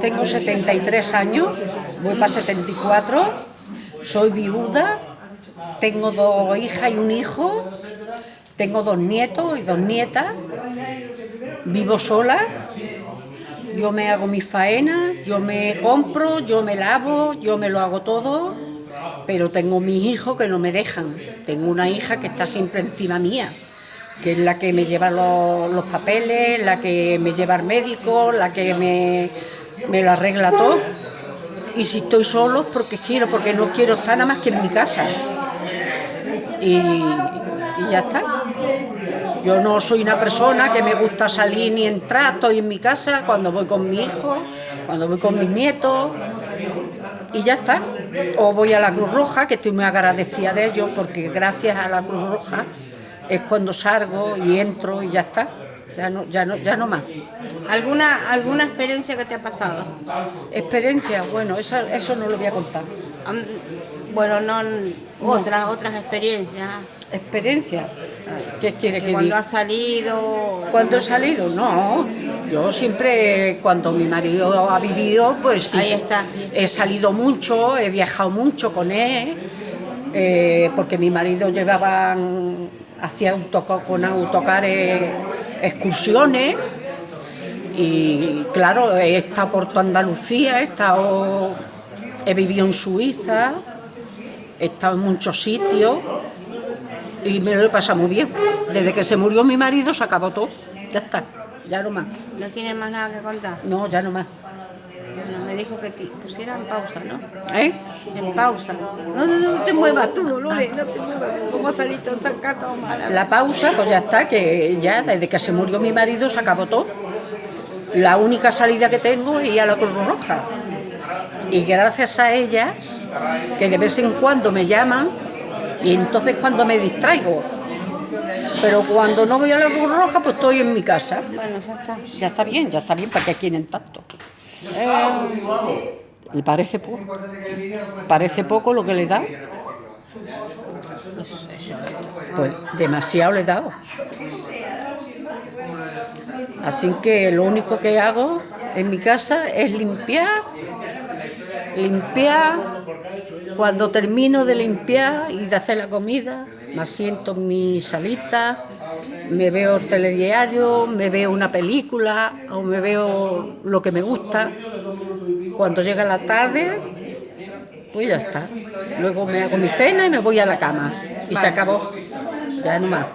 Tengo 73 años, voy para 74, soy viuda, tengo dos hijas y un hijo, tengo dos nietos y dos nietas, vivo sola, yo me hago mis faenas, yo me compro, yo me lavo, yo me lo hago todo, pero tengo mis hijos que no me dejan. Tengo una hija que está siempre encima mía, que es la que me lleva los, los papeles, la que me lleva al médico, la que me me lo arregla todo. Y si estoy solo, porque quiero, porque no quiero estar nada más que en mi casa. Y, ya está. Yo no soy una persona que me gusta salir ni entrar, estoy en mi casa cuando voy con mi hijo, cuando voy con mis nietos, y ya está. O voy a la Cruz Roja, que estoy muy agradecida de ellos, porque gracias a la Cruz Roja es cuando salgo y entro y ya está ya no, ya no, ya no más. ¿Alguna, ¿Alguna experiencia que te ha pasado? Experiencia, bueno, eso, eso no lo voy a contar. bueno, no, otras, otras experiencias. ¿Experiencia? ¿Qué quiere que, Cuando ha salido... ¿Cuándo he salido? No, yo siempre, cuando mi marido ha vivido, pues sí. Ahí está. He salido mucho, he viajado mucho con él, eh, porque mi marido llevaba, hacía con autocares excursiones y claro, he estado por toda Andalucía, he estado, he vivido en Suiza, he estado en muchos sitios y me lo he pasado muy bien. Desde que se murió mi marido se acabó todo, ya está, ya no más. ¿No tienes más nada que contar? No, ya no más. Dijo que te pusiera en pausa, ¿no? ¿Eh? En pausa. No, no, no, te muevas tú, Dolores, no te muevas. ¿Cómo ha salido sacado La pausa, pues ya está, que ya desde que se murió mi marido se acabó todo. La única salida que tengo es ir a la Cruz Roja. Y gracias a ellas, que de vez en cuando me llaman, y entonces cuando me distraigo. Pero cuando no voy a la Cruz Roja, pues estoy en mi casa. Bueno, ya está. Ya está bien, ya está bien, para que quieren tanto. Eh, ¿Le parece poco? ¿Parece poco lo que le da? Pues demasiado le he dado. Así que lo único que hago en mi casa es limpiar, limpiar, cuando termino de limpiar y de hacer la comida, me siento en mi salita, me veo el telediario, me veo una película o me veo lo que me gusta. Cuando llega la tarde, pues ya está. Luego me hago mi cena y me voy a la cama. Y se acabó. Ya no más.